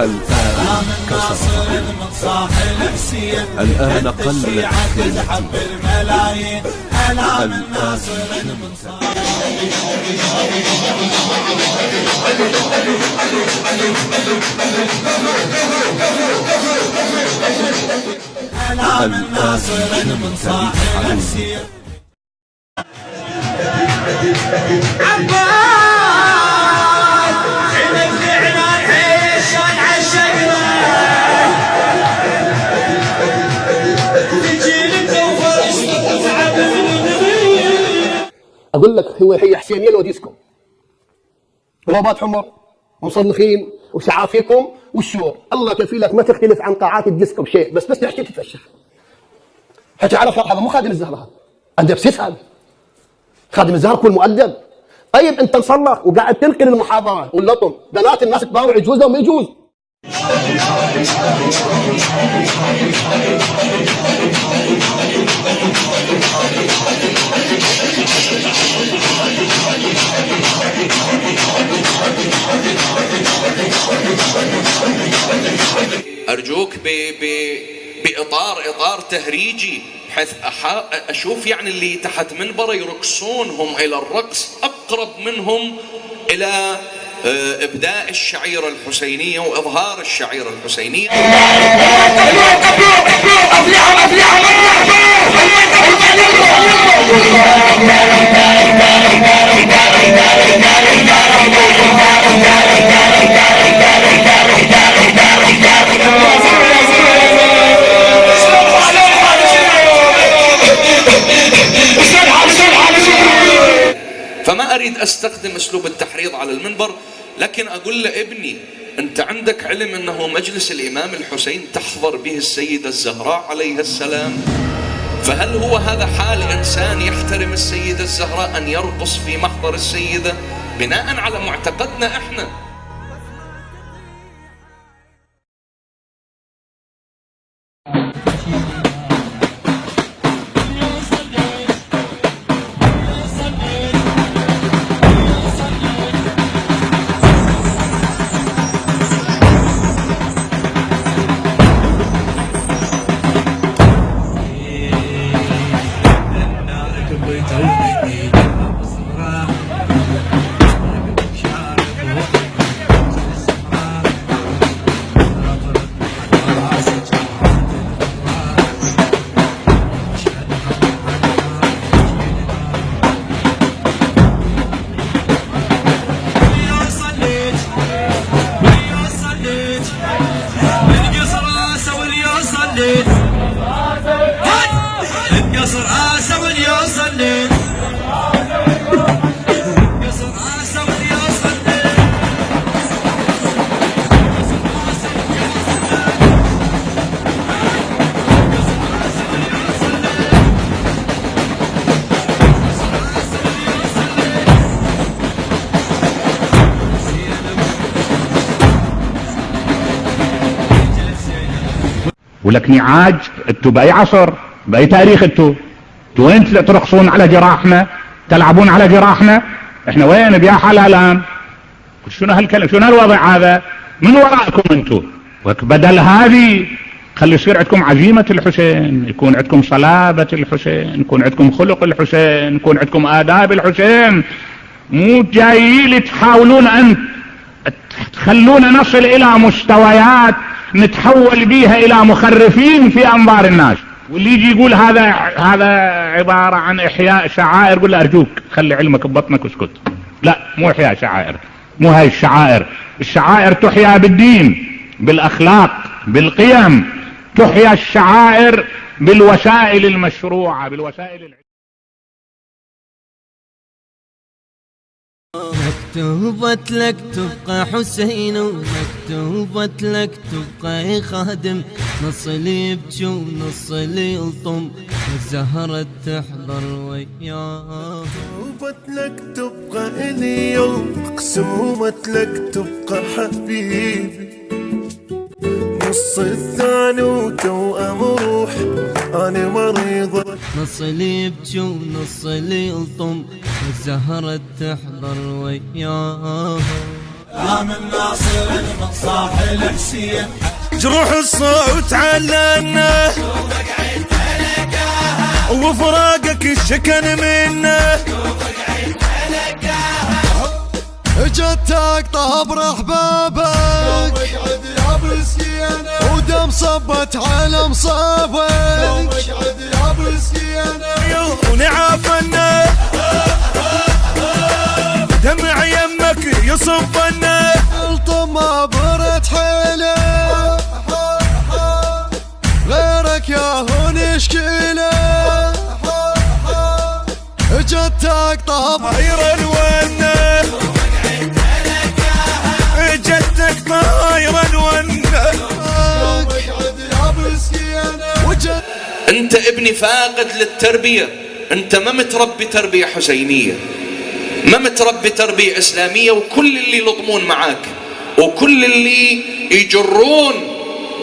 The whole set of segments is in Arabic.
الآن كسر الآن قل الحب الملايين أنا من ناصر أنا من من صاحب السير أقول لك هو هي حسينية لو ديسكو رباط حمر ومصنخين وشعافيكم والشور. الله كفيلك ما تختلف عن قاعات الديسكو بشيء بس بس تحكي تتفشخ. حكي على فرق هذا مو خادم الزهره هذا. سيس هذا. خادم الزهره كل مؤدب. طيب أنت مصلخ وقاعد تنقل المحاضرة واللطم. بنات الناس تباوع يجوز لو ما يجوز؟ تهريجي بحيث أحا أشوف يعني اللي تحت منبره يرقصون هم إلى الرقص أقرب منهم إلى آه، إبداء الشعيرة الحسينية وإظهار الشعيرة أريد أستخدم أسلوب التحريض على المنبر لكن أقول لابني أنت عندك علم أنه مجلس الإمام الحسين تحضر به السيده الزهراء عليها السلام؟ فهل هو هذا حال إنسان يحترم السيده الزهراء أن يرقص في محضر السيدة؟ بناء على معتقدنا إحنا. ولك نعاج أنتوا بأي عصر؟ بأي تاريخ أنتوا أنتوا وين ترقصون على جراحنا؟ تلعبون على جراحنا؟ إحنا وين بيا حلالان شنو هالكلام؟ شنو هالوضع هذا؟ من وراءكم أنتوا بدل هذه خلي يصير عندكم عزيمة الحسين يكون عندكم صلابة الحسين يكون عندكم خلق الحسين يكون عندكم آداب الحسين. مو جايين تحاولون أن تخلونا نصل إلى مستويات نتحول بيها إلى مخرفين في أنظار الناس. واللي يجي يقول هذا هذا عبارة عن إحياء شعائر له أرجوك خلي علمك ببطنك واسكت. لا مو إحياء شعائر مو هاي الشعائر. الشعائر تحيا بالدين بالأخلاق بالقيم. تحيا الشعائر بالوسائل المشروعة بالوسائل الع... مكتوبة لك تبقى حسين ومكتوبة لك تبقى خادم. نص اللي يبكي ونص اللي يلطم الزهرة تحضر وياه. مكتوبة لك تبقى إلي يوم مقسومة لك تبقى حبيبي. نص الثاني وتوأم روح أنا مريضة نص اللي يبكي ونص اللي يلطم الزهرة تحضر وياه من ناصر من صاح الحسين. جروح الصوت علنا. وفراقك الشكن منا. جتك طاب احبابك اقعد يا مسكينة. ودم صبت على مصابك. اقعد يا مسكينة ونعافنا. دمع يمك يصبنا. الطما برد حيلة. غيرك يا هو نشكيله جتك طاب. جدك طايرا ونا اقعد يا وجت أنت ابني فاقد للتربية. أنت ما متربي تربية حسينية. ما متربي تربية إسلامية وكل اللي يلطمون معاك وكل اللي يجرون.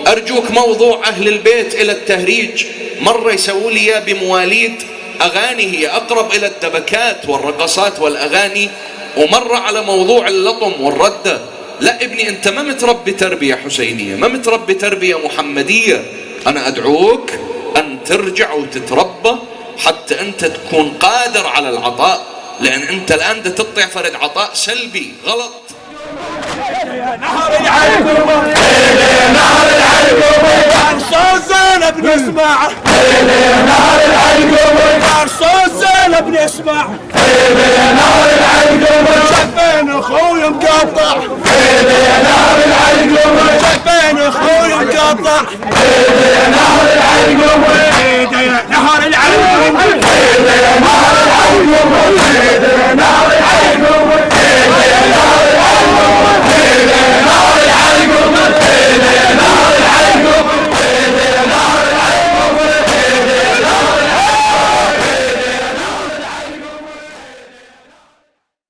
أرجوك موضوع أهل البيت إلى التهريج. مرة يسووا لي إياه بمواليد. أغاني هي أقرب إلى الدبكات والرقصات والأغاني. ومرة على موضوع اللطم والردة. لا ابني أنت ما متربي تربية حسينية ما متربي تربية محمدية. أنا أدعوك أن ترجع وتتربى حتى أنت تكون قادر على العطاء لأن أنت الآن ده تطيع فرد عطاء سلبي غلط. صوت زينب نسمع شفين أخوي